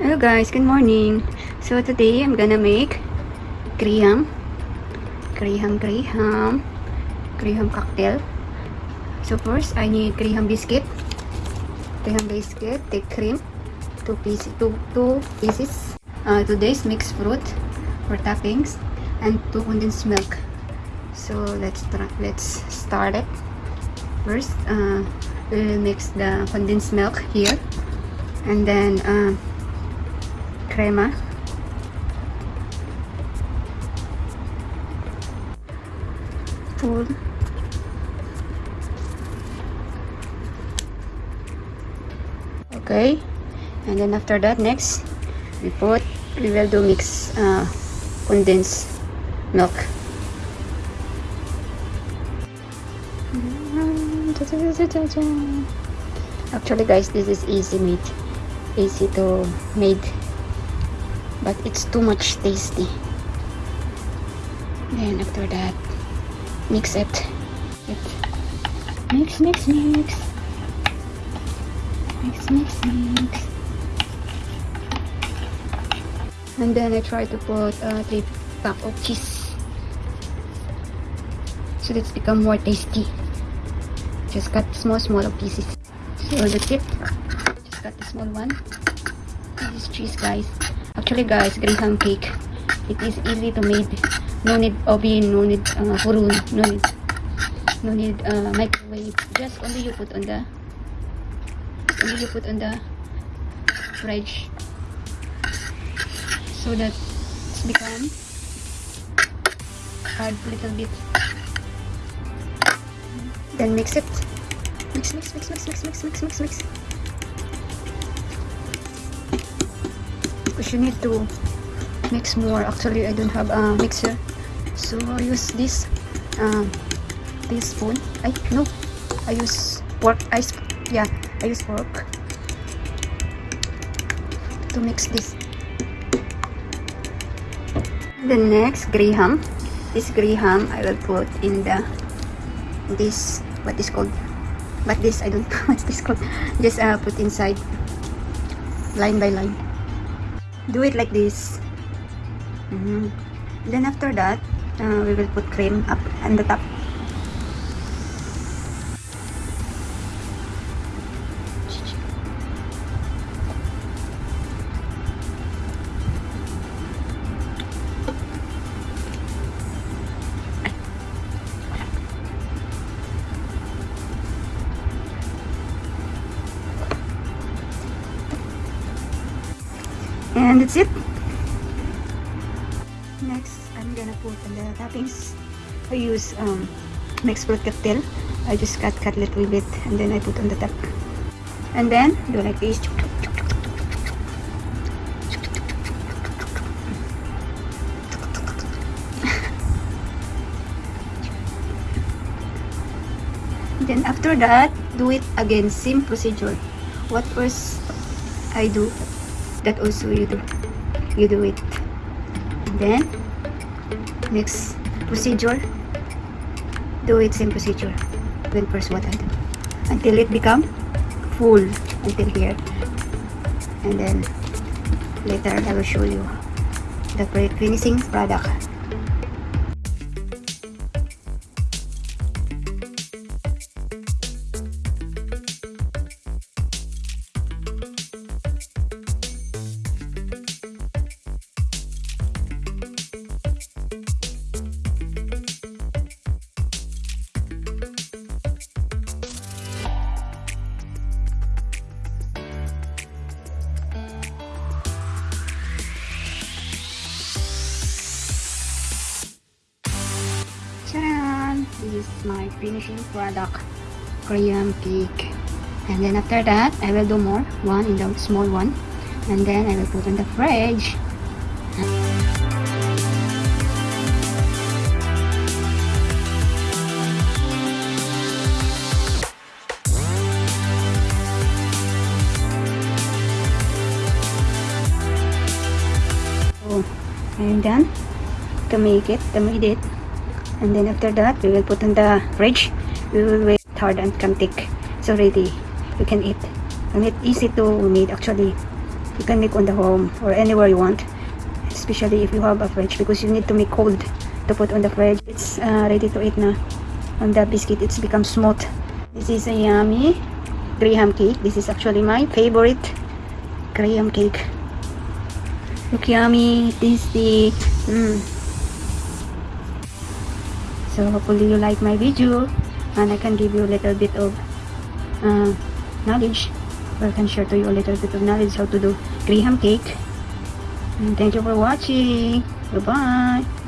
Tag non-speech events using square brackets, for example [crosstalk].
Hello guys, good morning. So today I'm gonna make graham, graham, graham, graham cocktail. So first I need graham biscuit, graham biscuit, take cream, two pieces, two two pieces. Uh, today's mixed fruit for toppings and two condensed milk. So let's try, let's start it. First, uh, we'll mix the condensed milk here, and then. Uh, crema. Full okay. And then after that next we put we will do mix uh, condensed milk. Actually guys this is easy made easy to made but it's too much tasty. Then after that mix it. Mix mix mix mix. Mix mix and then I try to put uh, three pack of cheese. So that it's become more tasty. Just cut small small pieces. So that's it. Just cut the small one. This is cheese guys Actually guys, graham cake. It is easy to make. No need oven, no need uh, purun, no need no need uh, microwave. Just only you put on the only you put on the fridge so that it's become hard a little bit. Then mix it. Mix, mix, mix, mix, mix, mix, mix, mix, mix. You need to mix more. Actually I don't have a mixer. So I use this um, this spoon I no. I use pork yeah I use fork to mix this. The next graham this graham I will put in the this what is called but this I don't [laughs] know what's this called. Just uh, put inside line by line do it like this mm -hmm. then after that uh, we will put cream up on the top and that's it next I'm gonna put the toppings I use um, mixed fruit cocktail. I just cut cut a little bit and then I put on the top. And then do like this. [laughs] Then after that do it again. Same procedure. What first I do that also you do you do it. Then next procedure. Do it same procedure then first what I do. Until it become full until here. And then later I will show you the finishing product is my finishing product graham cake and then after that I will do more one in the small one. And then I will put in the fridge. So I'm done. To make it to make it and then after that we will put in the fridge. We will wait hard and can take so ready. We can eat. And it's easy to make actually. You can make on the home or anywhere you want. Especially if you have a fridge because you need to make cold to put on the fridge. It's uh, ready to eat now on the biscuit it's become smooth. This is a yummy graham cake. This is actually my favorite graham cake. Look yummy. Tasty mm. So hopefully you like my video and I can give you a little bit of uh, knowledge or I can share to you a little bit of knowledge how to do graham cake. And thank you for watching. Bye bye